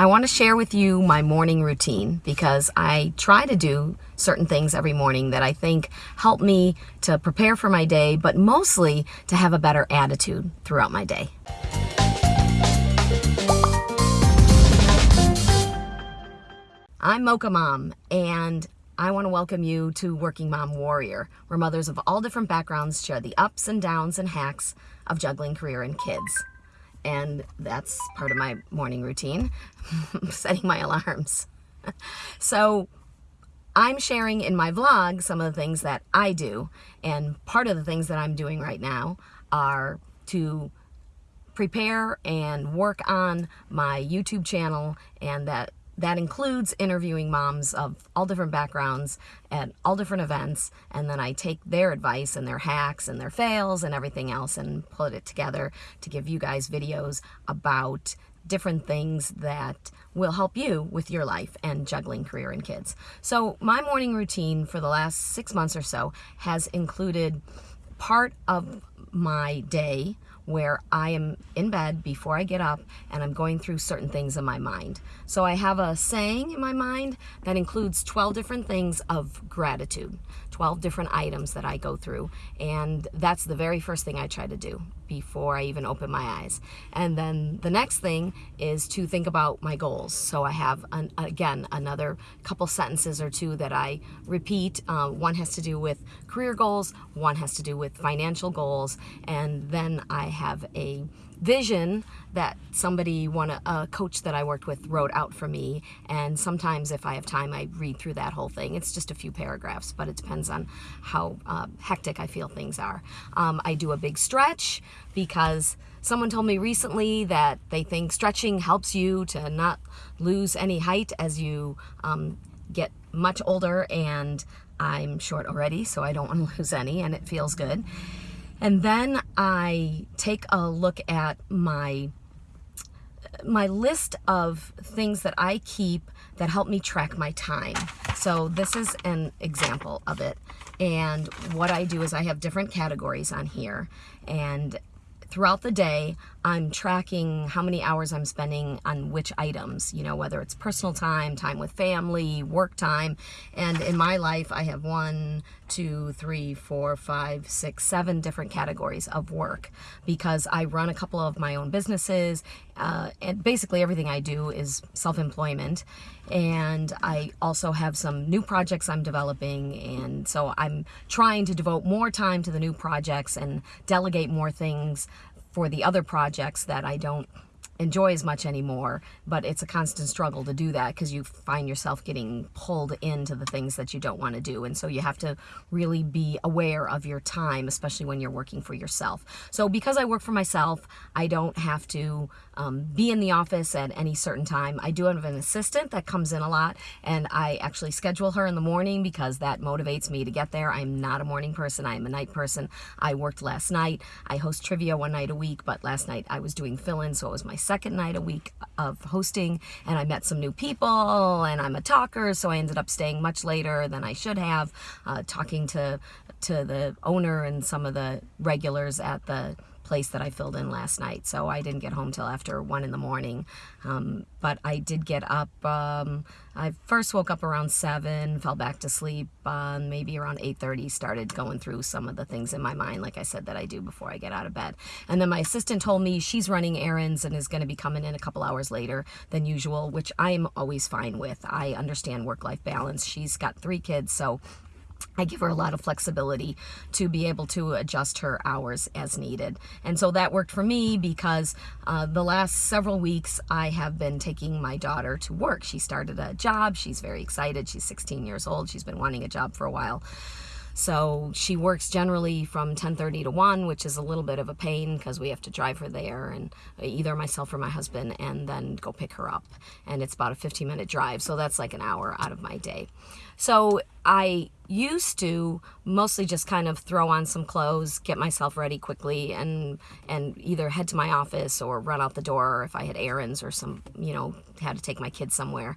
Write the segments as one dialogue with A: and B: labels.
A: I want to share with you my morning routine because I try to do certain things every morning that I think help me to prepare for my day, but mostly to have a better attitude throughout my day. I'm Mocha Mom, and I want to welcome you to Working Mom Warrior, where mothers of all different backgrounds share the ups and downs and hacks of juggling career and kids and that's part of my morning routine, setting my alarms. so I'm sharing in my vlog some of the things that I do, and part of the things that I'm doing right now are to prepare and work on my YouTube channel and that that includes interviewing moms of all different backgrounds at all different events and then I take their advice and their hacks and their fails and everything else and put it together to give you guys videos about different things that will help you with your life and juggling career and kids. So my morning routine for the last six months or so has included part of my day where I am in bed before I get up and I'm going through certain things in my mind. So I have a saying in my mind that includes 12 different things of gratitude, 12 different items that I go through. And that's the very first thing I try to do before I even open my eyes. And then the next thing is to think about my goals. So I have, an, again, another couple sentences or two that I repeat. Uh, one has to do with career goals, one has to do with financial goals, and then I have a vision that somebody, one a coach that I worked with wrote out for me. And sometimes if I have time, I read through that whole thing. It's just a few paragraphs, but it depends on how uh, hectic I feel things are. Um, I do a big stretch because someone told me recently that they think stretching helps you to not lose any height as you um, get much older and I'm short already, so I don't want to lose any, and it feels good. And then I take a look at my my list of things that I keep that help me track my time. So this is an example of it. And what I do is I have different categories on here. And throughout the day, I'm tracking how many hours I'm spending on which items, you know, whether it's personal time, time with family, work time. And in my life, I have one, two, three, four, five, six, seven different categories of work because I run a couple of my own businesses. Uh, and basically everything I do is self-employment. And I also have some new projects I'm developing. And so I'm trying to devote more time to the new projects and delegate more things for the other projects that I don't enjoy as much anymore, but it's a constant struggle to do that because you find yourself getting pulled into the things that you don't want to do. And so you have to really be aware of your time, especially when you're working for yourself. So because I work for myself, I don't have to um, be in the office at any certain time. I do have an assistant that comes in a lot and I actually schedule her in the morning because that motivates me to get there. I'm not a morning person. I'm a night person. I worked last night. I host trivia one night a week, but last night I was doing fill-in, so it was my second night a week of hosting and I met some new people and I'm a talker so I ended up staying much later than I should have uh, talking to to the owner and some of the regulars at the place that I filled in last night. So I didn't get home till after one in the morning. Um, but I did get up, um, I first woke up around seven, fell back to sleep, uh, maybe around 8.30, started going through some of the things in my mind, like I said, that I do before I get out of bed. And then my assistant told me she's running errands and is going to be coming in a couple hours later than usual, which I am always fine with. I understand work-life balance. She's got three kids, so I give her a lot of flexibility to be able to adjust her hours as needed. And so that worked for me because uh, the last several weeks I have been taking my daughter to work. She started a job. She's very excited. She's 16 years old. She's been wanting a job for a while. So she works generally from 10.30 to 1, which is a little bit of a pain because we have to drive her there and uh, either myself or my husband and then go pick her up. And it's about a 15 minute drive. So that's like an hour out of my day. So I used to mostly just kind of throw on some clothes, get myself ready quickly, and and either head to my office or run out the door if I had errands or some, you know, had to take my kids somewhere.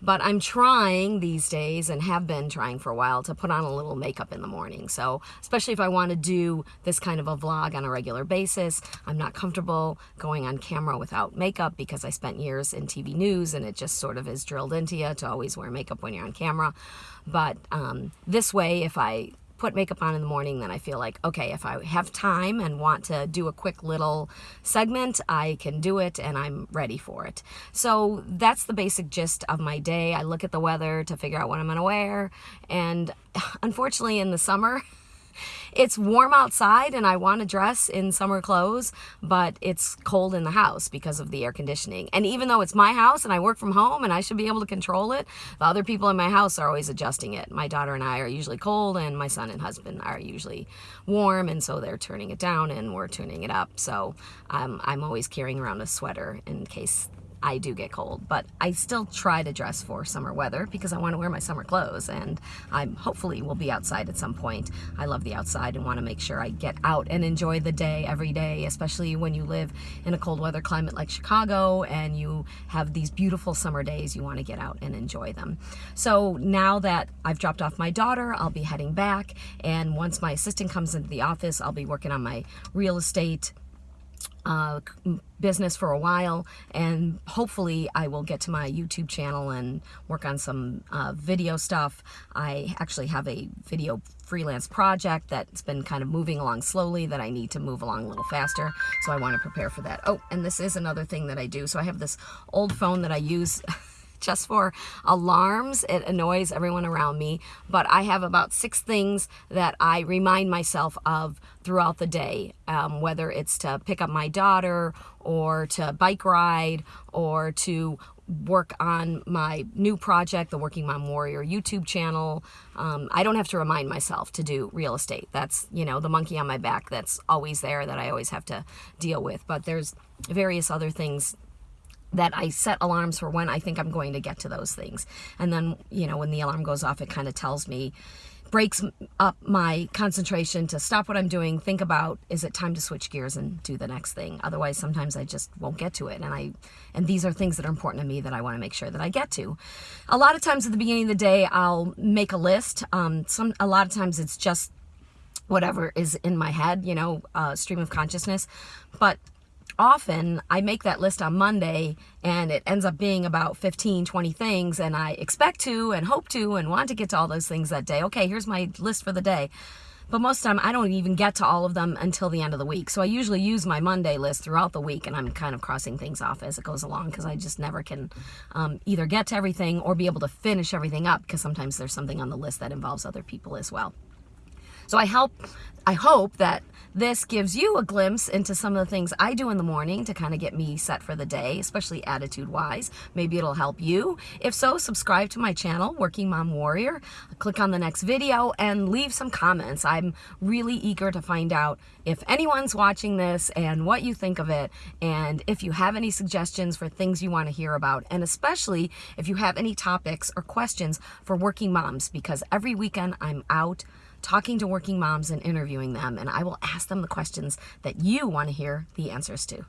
A: But I'm trying these days and have been trying for a while to put on a little makeup in the morning. So especially if I want to do this kind of a vlog on a regular basis, I'm not comfortable going on camera without makeup because I spent years in TV news and it just sort of is drilled into you to always wear makeup when you're on camera. But um, this way, if I put makeup on in the morning, then I feel like, okay, if I have time and want to do a quick little segment, I can do it and I'm ready for it. So that's the basic gist of my day. I look at the weather to figure out what I'm going to wear. And unfortunately, in the summer, it's warm outside and I want to dress in summer clothes, but it's cold in the house because of the air conditioning. And even though it's my house and I work from home and I should be able to control it, the other people in my house are always adjusting it. My daughter and I are usually cold and my son and husband are usually warm and so they're turning it down and we're tuning it up. So um, I'm always carrying around a sweater in case I do get cold, but I still try to dress for summer weather because I want to wear my summer clothes and I hopefully will be outside at some point. I love the outside and want to make sure I get out and enjoy the day every day, especially when you live in a cold weather climate like Chicago and you have these beautiful summer days, you want to get out and enjoy them. So now that I've dropped off my daughter, I'll be heading back and once my assistant comes into the office, I'll be working on my real estate uh, business for a while and hopefully I will get to my YouTube channel and work on some uh, video stuff. I actually have a video freelance project that's been kind of moving along slowly that I need to move along a little faster so I want to prepare for that. Oh and this is another thing that I do. So I have this old phone that I use just for alarms. It annoys everyone around me, but I have about six things that I remind myself of throughout the day, um, whether it's to pick up my daughter or to bike ride or to work on my new project, the Working Mom Warrior YouTube channel. Um, I don't have to remind myself to do real estate. That's, you know, the monkey on my back that's always there that I always have to deal with. But there's various other things that I set alarms for when I think I'm going to get to those things. And then, you know, when the alarm goes off, it kind of tells me, breaks up my concentration to stop what I'm doing, think about, is it time to switch gears and do the next thing? Otherwise, sometimes I just won't get to it. And I, and these are things that are important to me that I want to make sure that I get to. A lot of times at the beginning of the day, I'll make a list. Um, some, a lot of times it's just whatever is in my head, you know, uh, stream of consciousness. But often I make that list on Monday and it ends up being about 15, 20 things and I expect to and hope to and want to get to all those things that day. Okay, here's my list for the day. But most of the time I don't even get to all of them until the end of the week. So I usually use my Monday list throughout the week and I'm kind of crossing things off as it goes along because I just never can um, either get to everything or be able to finish everything up because sometimes there's something on the list that involves other people as well. So I help, I hope that this gives you a glimpse into some of the things I do in the morning to kind of get me set for the day, especially attitude-wise. Maybe it'll help you. If so, subscribe to my channel, Working Mom Warrior. Click on the next video and leave some comments. I'm really eager to find out if anyone's watching this and what you think of it, and if you have any suggestions for things you want to hear about, and especially if you have any topics or questions for working moms, because every weekend I'm out talking to working moms and interviewing them, and I will ask them the questions that you want to hear the answers to.